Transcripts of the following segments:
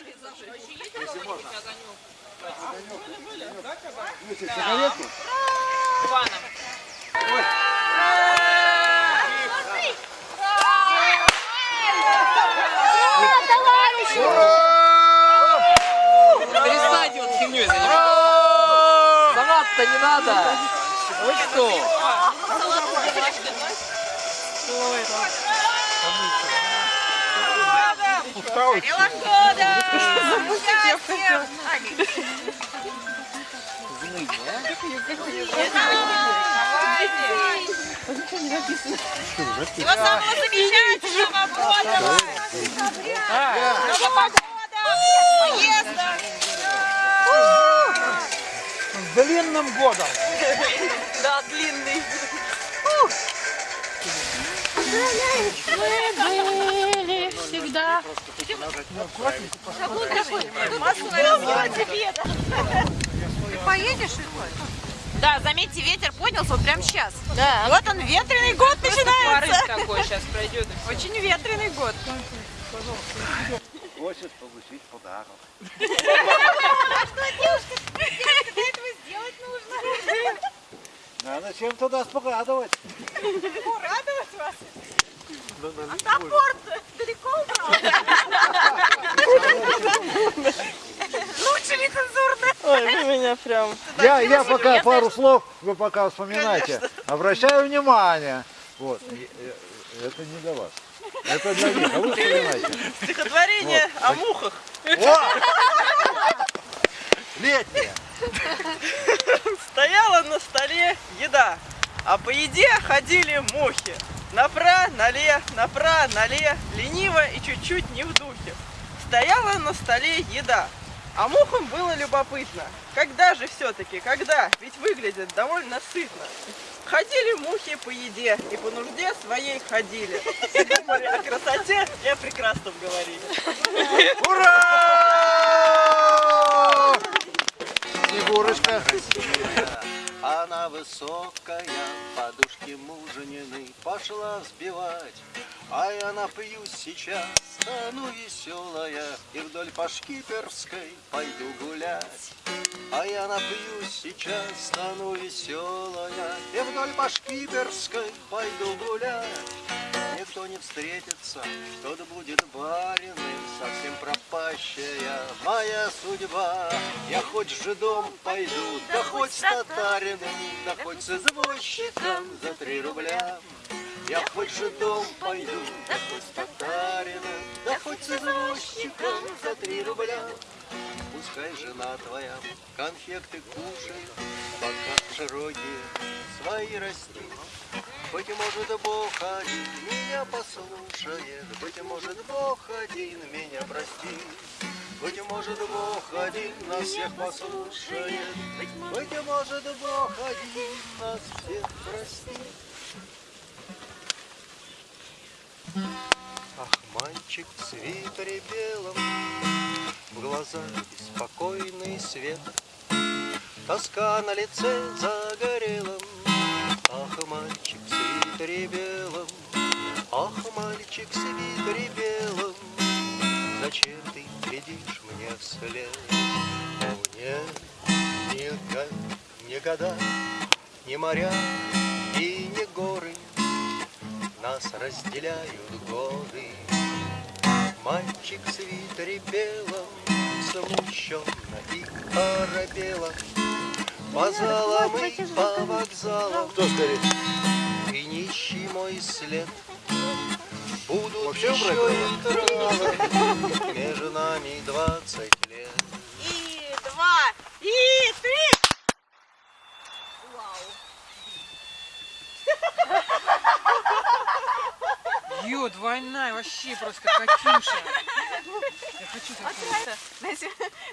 Если можно. Огонек. Огонек. Да, казак? Ну, сигаретку? Иваном. Ой. Перестать вот химней заниматься. Заниматься не надо. Вы что? Что это? Всего самого замечательного года! Нового года! С длинным годом. Да, длинный. были всегда. Массовое развитие ветра. Ты поедешь Да, заметьте, ветер поднялся вот прямо сейчас. Да. Вот он, ветреный год начинается. такой сейчас пройдет. Очень ветреный год. Хочет получить подарок. Для этого сделать нужно. Надо чем-то нас порадовать. Радовать вас. А топор далеко убрал? Лучше нецензурно. Ой, вы меня прям... Я, я пока пару слов, вы пока вспоминайте. Обращаю внимание. Вот. э, Это не для вас. Это для них. А вы вспоминайте. Стихотворение о мухах. О! Летнее. Стояла на столе еда, а по еде ходили мухи. Напра, нале, напра, нале, лениво и чуть-чуть не в духе. Стояла на столе еда, а мухам было любопытно. Когда же все-таки, когда? Ведь выглядит довольно сытно. Ходили мухи по еде и по нужде своей ходили. Думали о красоте и о прекрасном говорили. Ура! Снегурочка. Она высокая, подушки мужнины пошла взбивать. А я напьюсь сейчас, стану веселая, И вдоль по Шкиперской пойду гулять. А я напьюсь сейчас, стану веселая, И вдоль по Шкиперской пойду гулять. Никто не встретится, кто-то будет бариным, Совсем пропащая моя судьба. Я хоть с жидом пойду, да хоть с татарином, Да хоть с извозчиком за три рубля. Я хоть же дом пойду, да хоть с татарином, Да хоть с извозчиком за три рубля. Пускай жена твоя конфекты кушает, Пока широкие свои растит. Быть может, Бог один меня послушает, Быть может, Бог один меня простит. Быть может, Бог один нас всех послушает, Быть может, Бог один нас всех простит. Ах, мальчик в свитере белом, В глазах беспокойный свет, Тоска на лице загорелом. О, нет, ни, го- ни года, ни моря и ни горы. Нас разделяют годы. Мальчик в свитере белом Смущенно и оробело. По залам и по вокзалам. Кто скорее? Ты нищий мой след. Будут Вообще еще интервалы Между нами двадцать лет И два, и три. Ё, двойная, вообще просто Катюша. Я хочу такую.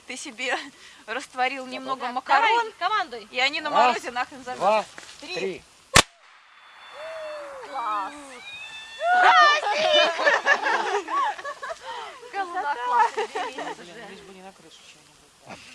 Ты себе растворил немного макарон, командуй. и они на Раз, морозе нахрен Два, замерзнут. три. Класс. Блин, лишь бы не на крышу чего-нибудь.